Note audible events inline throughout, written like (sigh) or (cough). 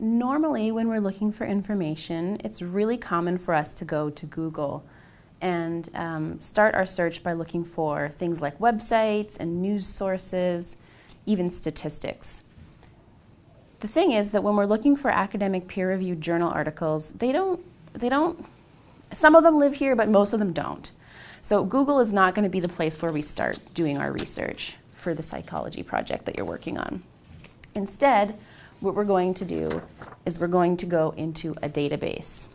normally when we're looking for information, it's really common for us to go to Google and um, start our search by looking for things like websites and news sources, even statistics. The thing is that when we're looking for academic peer-reviewed journal articles, they don't, they don't, some of them live here, but most of them don't. So Google is not going to be the place where we start doing our research for the psychology project that you're working on. Instead, what we're going to do is we're going to go into a database.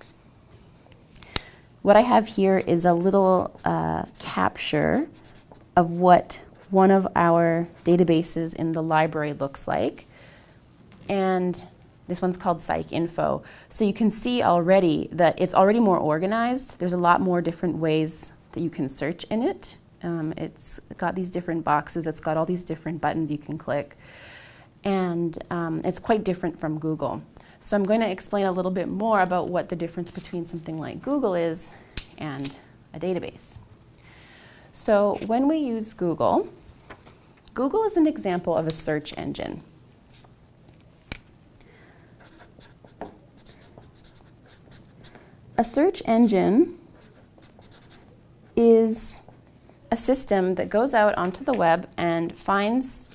What I have here is a little uh, capture of what one of our databases in the library looks like. And this one's called PsycInfo. So you can see already that it's already more organized. There's a lot more different ways that you can search in it. Um, it's got these different boxes, it's got all these different buttons you can click, and um, it's quite different from Google. So I'm going to explain a little bit more about what the difference between something like Google is and a database. So when we use Google, Google is an example of a search engine. A search engine is a system that goes out onto the web and finds,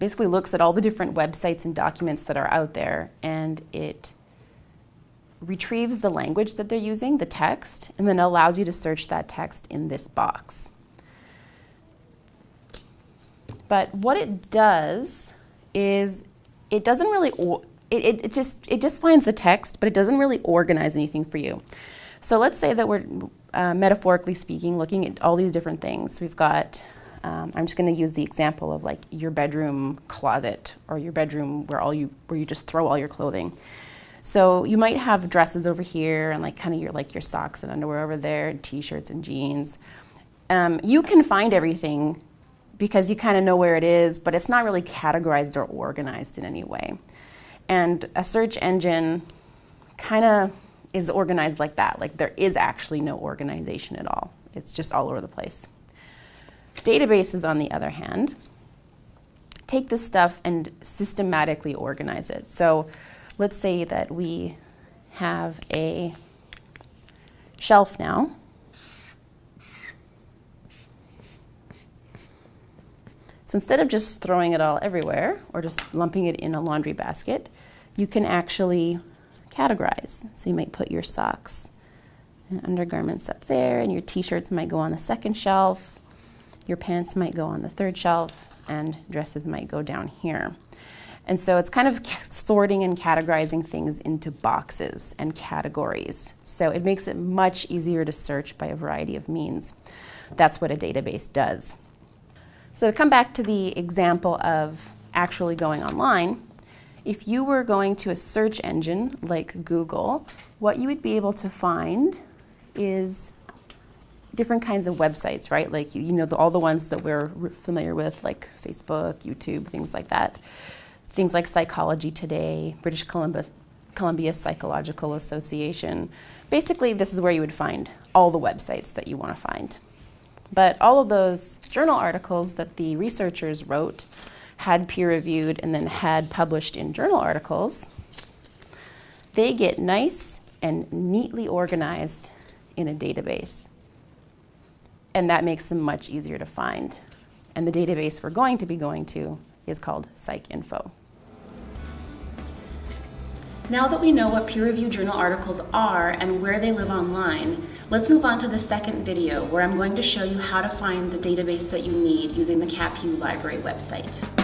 basically looks at all the different websites and documents that are out there, and it retrieves the language that they're using, the text, and then allows you to search that text in this box. But what it does is it doesn't really, it, it, it, just, it just finds the text, but it doesn't really organize anything for you. So let's say that we're, uh, metaphorically speaking, looking at all these different things. We've got, um, I'm just going to use the example of like your bedroom closet or your bedroom where all you where you just throw all your clothing. So you might have dresses over here and like kind of your like your socks and underwear over there, t-shirts and jeans. Um, you can find everything because you kind of know where it is, but it's not really categorized or organized in any way. And a search engine kind of is organized like that. Like there is actually no organization at all. It's just all over the place. Databases, on the other hand, take this stuff and systematically organize it. So let's say that we have a shelf now. So instead of just throwing it all everywhere or just lumping it in a laundry basket, you can actually categorize. So you might put your socks and undergarments up there, and your t-shirts might go on the second shelf, your pants might go on the third shelf, and dresses might go down here. And so it's kind of (laughs) sorting and categorizing things into boxes and categories. So it makes it much easier to search by a variety of means. That's what a database does. So to come back to the example of actually going online, if you were going to a search engine like Google, what you would be able to find is different kinds of websites, right? Like you, you know the, all the ones that we're familiar with, like Facebook, YouTube, things like that. Things like Psychology Today, British Columbia, Columbia Psychological Association. Basically, this is where you would find all the websites that you want to find. But all of those journal articles that the researchers wrote had peer reviewed and then had published in journal articles, they get nice and neatly organized in a database. And that makes them much easier to find. And the database we're going to be going to is called PsycInfo. Now that we know what peer-reviewed journal articles are and where they live online, let's move on to the second video where I'm going to show you how to find the database that you need using the CapU Library website.